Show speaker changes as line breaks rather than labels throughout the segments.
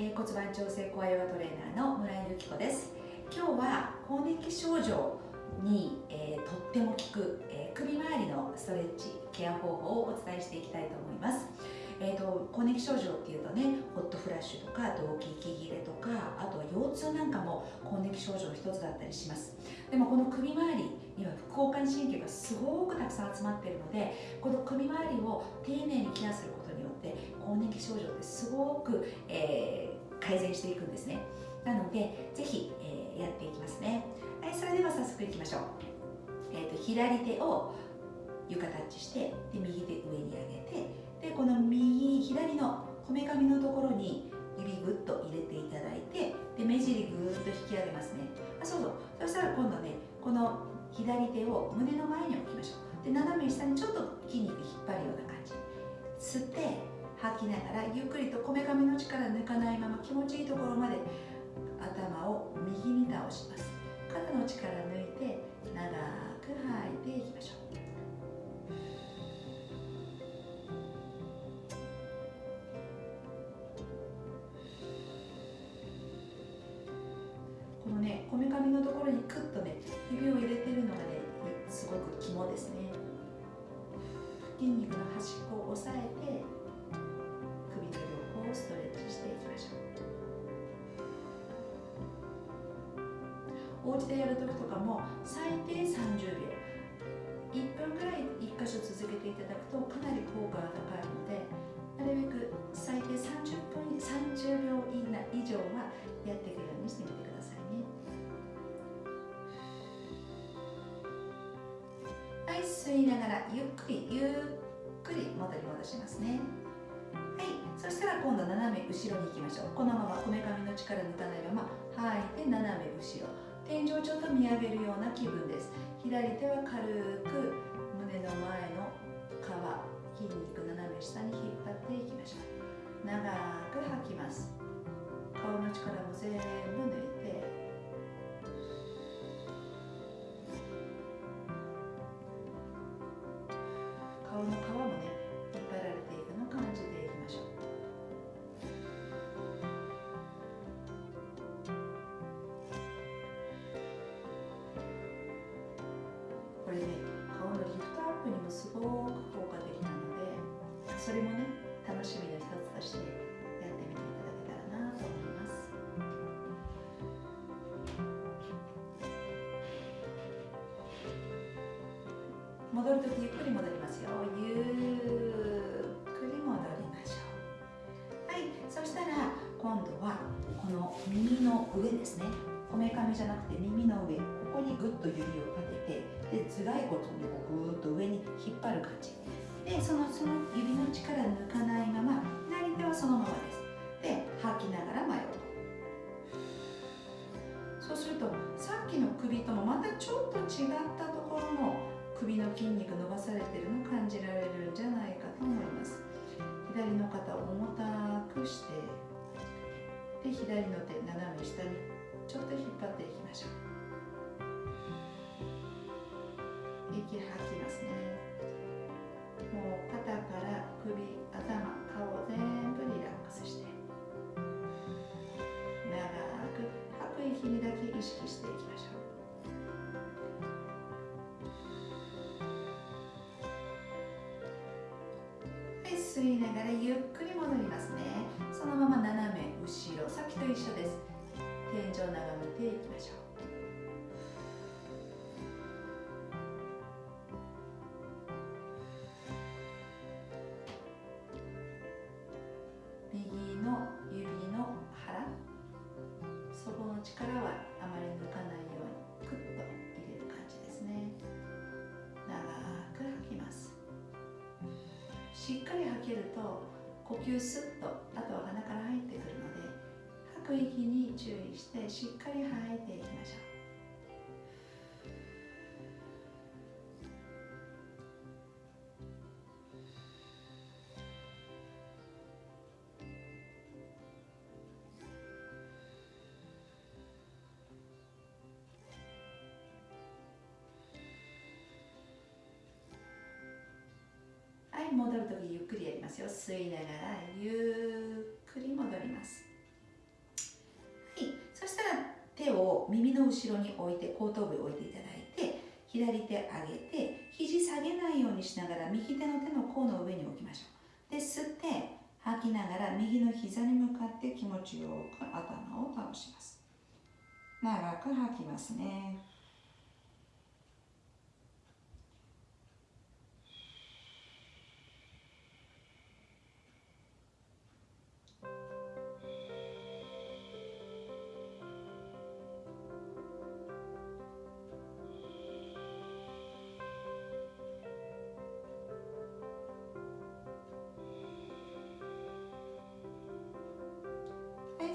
えー、骨盤調整コアヨガトレーナーの村井由紀子です。今日は更年期症状に、えー、とっても効く、えー、首周りのストレッチケア方法をお伝えしていきたいと思います。えーと、更年期症状っていうとねホットフラッシュとか動悸息切れとかあとは腰痛なんかも更年期症状の一つだったりします。でもこの首周りには副交感神経がすごくたくさん集まっているのでこの首周りを丁寧にケアすること更年期症状ってすごく、えー、改善していくんですね。なのでぜひ、えー、やっていきますね。はいそれでは早速いきましょう、えーと、と左手を床タッチしてで右手上に上げてでこの右左のこめかみのところに指ぐっと入れていただいてで目尻ぐーっと引き上げますね。あそうそう。そしたら今度ねこの左手を胸の前に置きましょう。で斜め下にちょっと筋肉引っ張るような感じ。吸って吐きながらゆっくりとこめかみの力抜かないまま気持ちいいところまで頭を右に倒します。肩の力抜いて長く吐いていきましょう。このねこめかみのところにクッとね指を入れてるのがねすごく肝ですね。筋肉の端っこを押さえてお家でやるときとかも最低30秒。1分くらい1箇所続けていただくとかなり効果が高いのでなるべく最低30分30秒以内以上はやっていくようにしてみてくださいね。はい吸いながらゆっくりゆっくり戻り戻しますね。はいそしたら今度斜め後ろに行きましょう。このままこめかみの力抜かないまま吐いて斜め後ろ。天井をちょっと見上げるような気分です。左手は軽く胸の前の皮筋肉斜め下に引っ張っていきましょう。長く吐きます。顔の力も全部抜いて。顔の皮戻るときゆっくり戻りますよ。ゆっくり戻りましょう。はい。そしたら今度はこの耳の上ですね。こめかみじゃなくて耳の上。ここにぐっと指を立ててで頭蓋骨にぐーっと上に引っ張る感じ。でそのその指の力抜かないまま左手はそのままです。で吐きながら前をそうするとさっきの首ともまたちょっと違ったところの首の筋肉伸ばされてるの感じられるんじゃないかと思います。左の肩を重たくしてで左の手斜め下にちょっと引っ張っていきましょう。息吐きますね。もう肩から首頭顔全部リラックスして長く吐く息にだけ意識していきましょう。で吸いながらゆっくり戻りますね。そのまま斜め後ろさっきと一緒です。天井を眺めていきましょう。しっかり吐けると呼吸すっとあとは鼻から入ってくるので吐く息に注意してしっかり吐いていきましょう。吸いながらゆっくり戻ります。はい。そしたら手を耳の後ろに置いて後頭部に置いていただいて左手上げて肘下げないようにしながら右手の手の甲の上に置きましょう。で吸って吐きながら右の膝に向かって気持ちよく頭を倒します。長く吐きますね。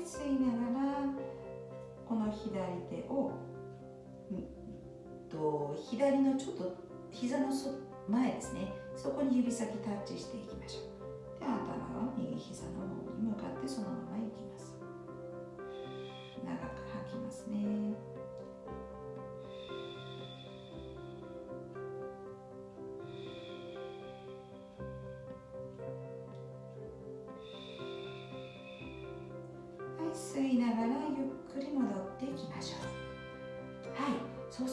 吸いながらこの左手をと左のちょっと膝のそ前ですねそこに指先タッチしていきましょうで頭は右膝の方に向かってそのまま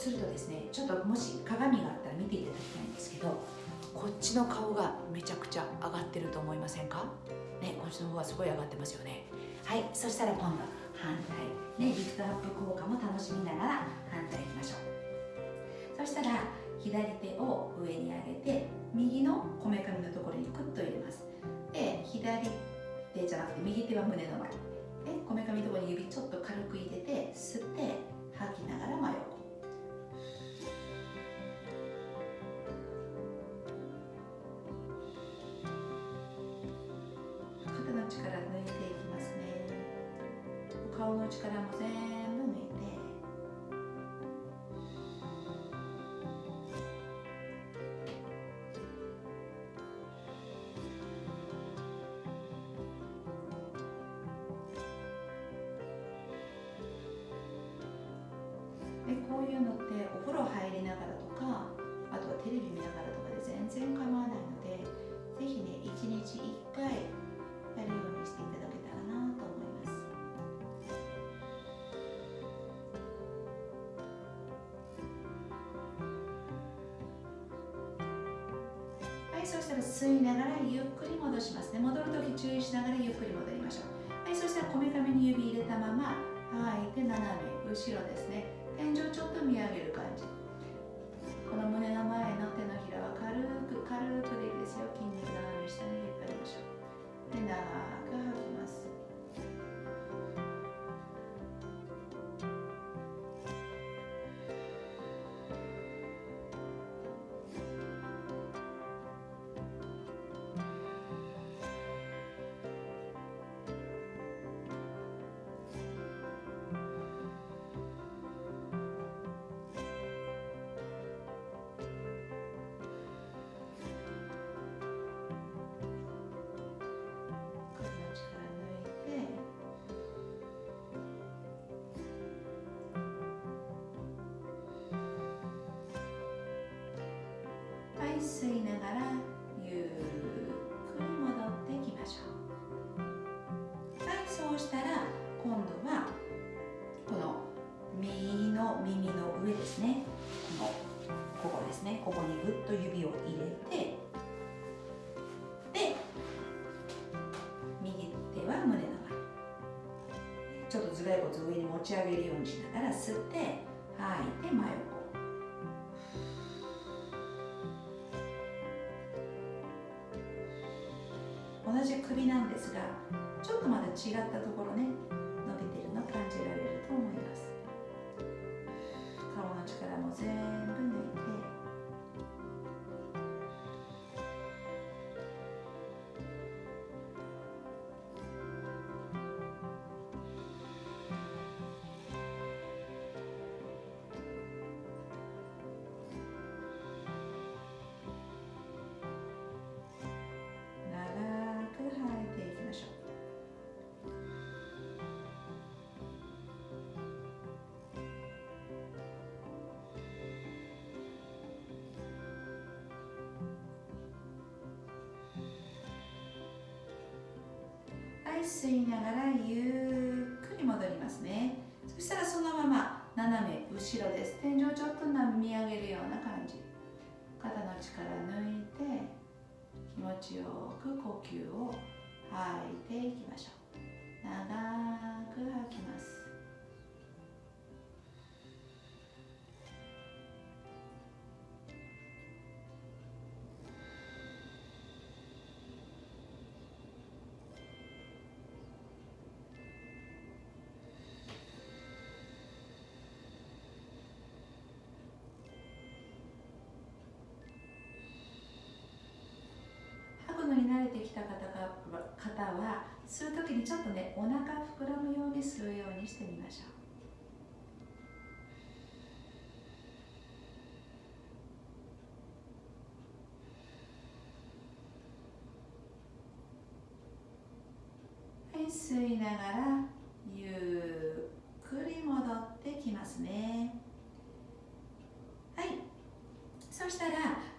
するとですねちょっともし鏡があったら見ていただきたいんですけどこっちの顔がめちゃくちゃ上がってると思いませんか？ねこっちの方がすごい上がってますよね。はいそしたら今度反対。ねリフトアップ効果も楽しみながら反対いきましょう。そしたら左手を上に上げて右のこめかみのところにクッと入れます。で左手じゃなくて右手は胸の前。でこめかみのところに指ちょっと軽く入れて吸って吐きながら真横。力も全部抜いて。でこういうのってお風呂入りながらそしたら吸いながらゆっくり戻しますね。戻るとき注意しながらゆっくり戻りましょう。はいそしたらこめかみに指入れたまま吐いて斜め後ろですね。天井ちょっと見上げる感じ。吸いながらゆっくり戻ってきましょう。はいそうしたら今度はこの右の耳の上ですね。このここですね。ここにぐっと指を入れてで右手は胸の前。ちょっと頭蓋骨を上に持ち上げるようにしながら吸って吐いて真横。じ首なんですがちょっとまだ違ったところね伸びてるの感じられると思います。顔の力も全部吸いながらゆっくり戻りますね。そしたらそのまま斜め後ろです。天井をちょっと見上げるような感じ。肩の力抜いて気持ちよく呼吸を吐いていきましょう。長く吐きます。きた方が方は吸う時にちょっとねお腹膨らむように吸うようにしてみましょう。はい吸いながらゆっくり戻ってきますね。はい。そしたら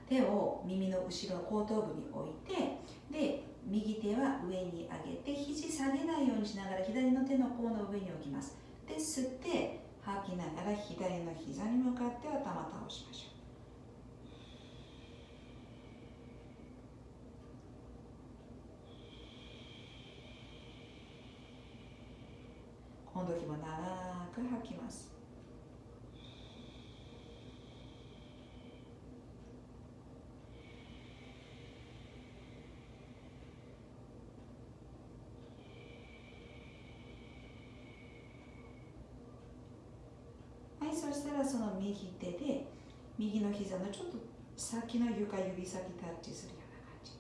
手を耳の後ろ後頭部に置いてで右手は上に上げて肘下げないようにしながら左の手の甲の上に置きます。で吸って吐きながら左の膝に向かって頭倒しましょう。この時も長く吐きます。そしたらその右手で右の膝のちょっと先の床指先タッチするような感じ。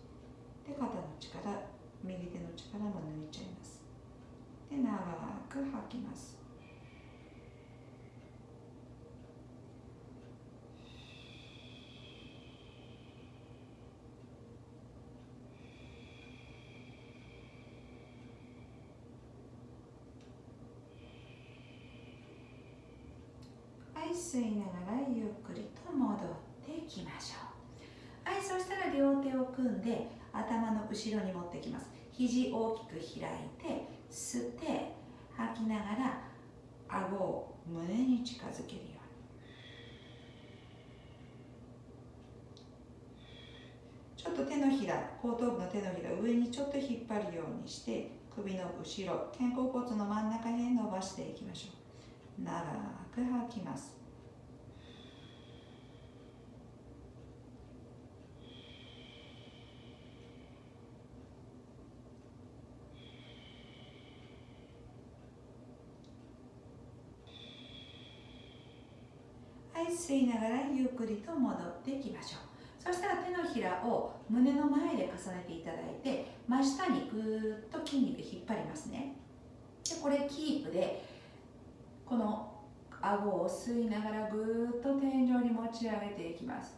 で肩の力右手の力も抜いちゃいます。で長く吐きます。吸いながらゆっくりと戻っていきましょう。はいそしたら両手を組んで頭の後ろに持ってきます。肘大きく開いて吸って吐きながら顎を胸に近づけるように。ちょっと手のひら後頭部の手のひら上にちょっと引っ張るようにして首の後ろ肩甲骨の真ん中へ伸ばしていきましょう。長く吐きます。吸いながらゆっくりと戻っていきましょう。そしたら手のひらを胸の前で重ねていただいて真下にぐーっと筋肉引っ張りますね。でこれキープでこの顎を吸いながらぐーっと天井に持ち上げていきます。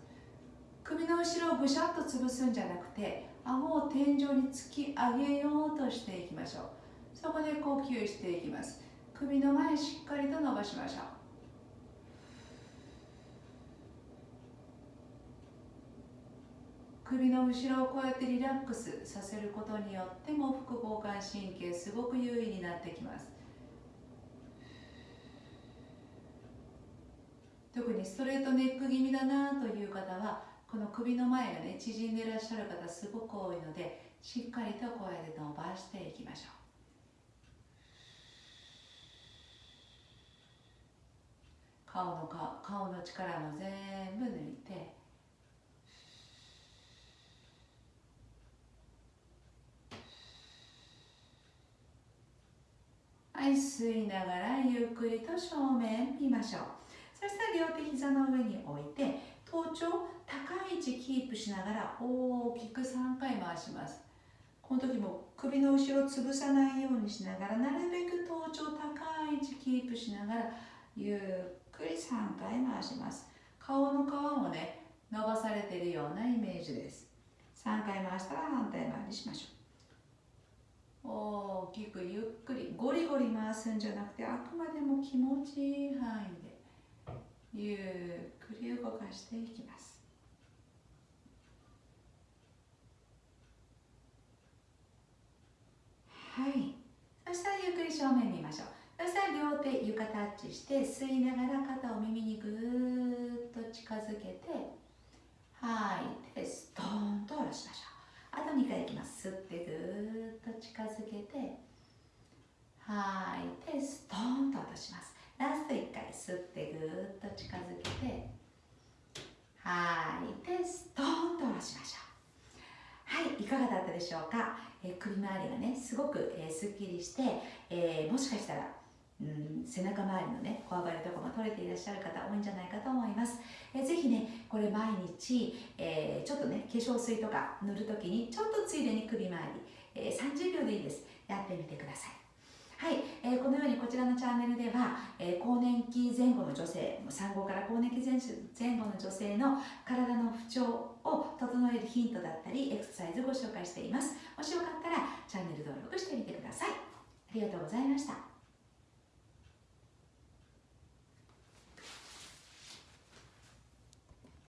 首の後ろをぐしゃっと潰すんじゃなくて顎を天井に突き上げようとしていきましょう。そこで呼吸していきます。首の前しっかりと伸ばしましょう。首の後ろをこうやってリラックスさせることによっても副交感神経すごく優位になってきます。特にストレートネック気味だなという方はこの首の前がね縮んでいらっしゃる方すごく多いのでしっかりとこうやって伸ばしていきましょう。顔の顔の力も全部抜いてはい吸いながらゆっくりと正面見ましょう。そしたら両手膝の上に置いて頭頂高い位置キープしながら大きく3回回します。この時も首の後ろを潰さないようにしながらなるべく頭頂高い位置キープしながらゆっくり3回回します。顔の皮もね伸ばされているようなイメージです。3回回したら反対回りしましょう。大きくゆっくゴリ回すんじゃなくてあくまでも気持ちいい範囲でゆっくり動かしていきます。はい。そしたらゆっくり正面見ましょう。そしたら両両手床タッチして吸いながら肩を耳にぐーっと近づけて吐いてストーンと下ろしましょうあと2回いきます吸ってぐーっと近づけて吐いてストーンとします。ラスト1回吸ってぐーっと近づけて吐い。てストーンと下ろしましょう。はいいかがだったでしょうか、え、首周りがねすごく、えー、すっきりして、えー、もしかしたらうん背中周りのねこわばりとかも取れていらっしゃる方多いんじゃないかと思います、えー、ぜひねこれ毎日、えー、ちょっとね化粧水とか塗るときにちょっとついでに首周り、えー、30秒でいいです。やってみてください。はい、えー、このようにこちらのチャンネルでは、えー、更年期前後の女性産後から更年期前前後の女性の体の不調を整えるヒントだったりエクササイズをご紹介しています。もしよかったらチャンネル登録してみてください。ありがとうございました。